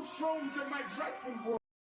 Two shrooms in my dressing room.